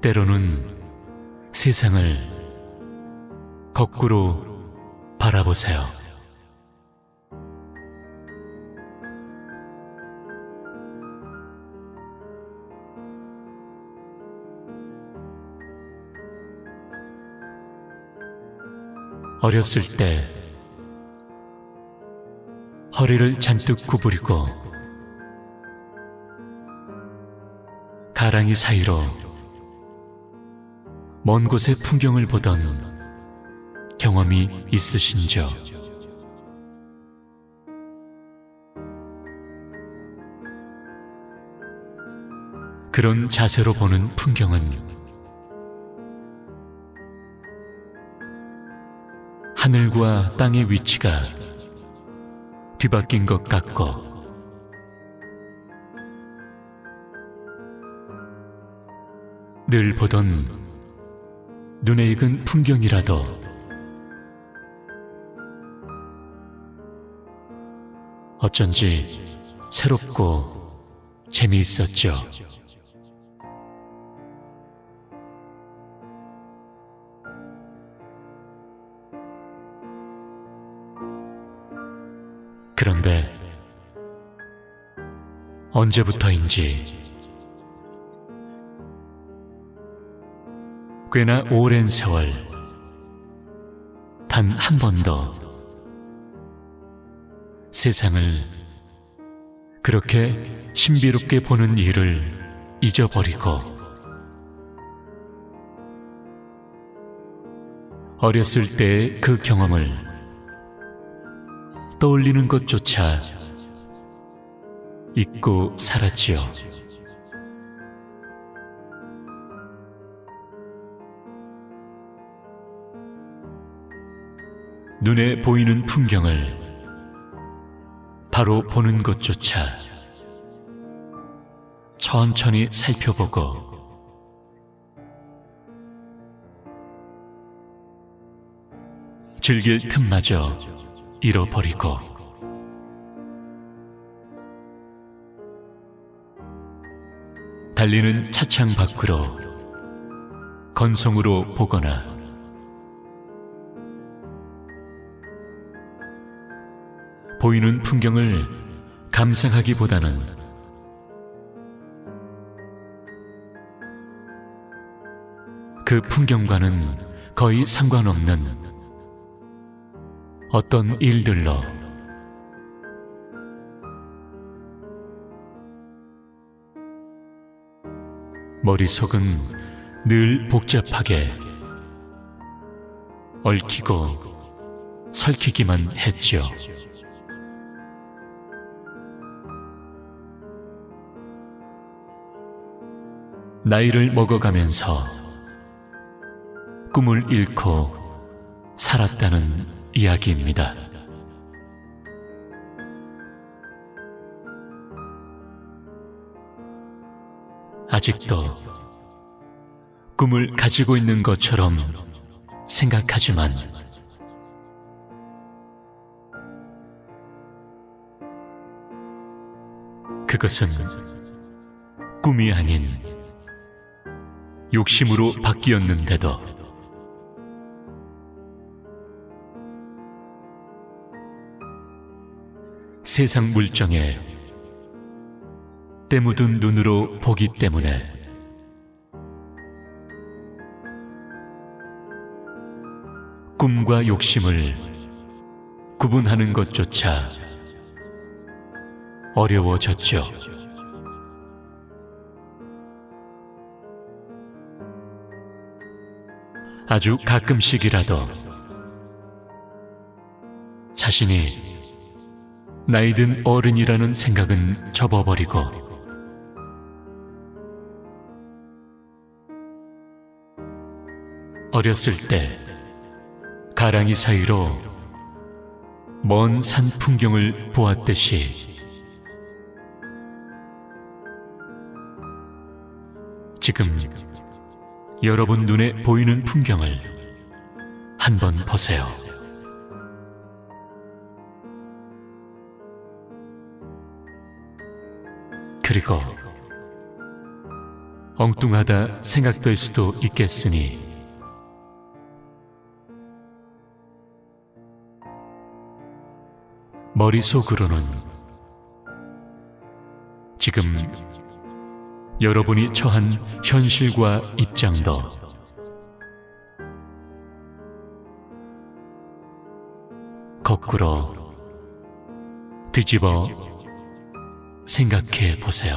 때로는 세상을 거꾸로 바라보세요. 어렸을 때 허리를 잔뜩 구부리고 가랑이 사이로 먼 곳의 풍경을 보던 경험이 있으신죠? 그런 자세로 보는 풍경은 하늘과 땅의 위치가 뒤바뀐 것 같고 늘 보던 눈에 익은 풍경이라도 어쩐지 새롭고 재미있었죠. 그런데 언제부터인지 꽤나 오랜 세월 단 한 번도 세상을 그렇게 신비롭게 보는 일을 잊어버리고 어렸을 때의 그 경험을 떠올리는 것조차 잊고 살았지요. 눈에 보이는 풍경을 바로 보는 것조차 천천히 살펴보고 즐길 틈마저 잃어버리고 달리는 차창 밖으로 건성으로 보거나 보이는 풍경을 감상하기보다는 그 풍경과는 거의 상관없는 어떤 일들로 머릿속은 늘 복잡하게 얽히고 설키기만 했죠. 나이를 먹어가면서 꿈을 잃고 살았다는 이야기입니다. 아직도 꿈을 가지고 있는 것처럼 생각하지만 그것은 꿈이 아닌 욕심으로 바뀌었는데도. 세상 물정에 때 묻은 눈으로 보기 때문에. 꿈과 욕심을 구분하는 것조차 어려워졌죠. 아주 가끔씩이라도 자신이 나이든 어른이라는 생각은 접어버리고 어렸을 때 가랑이 사이로 먼 산 풍경을 보았듯이 지금 여러분 눈에 보이는 풍경을 한번 보세요. 그리고 엉뚱하다 생각될 수도 있겠으니 머릿속으로는 지금 여러분이 처한 현실과 입장도 거꾸로 뒤집어 생각해 보세요.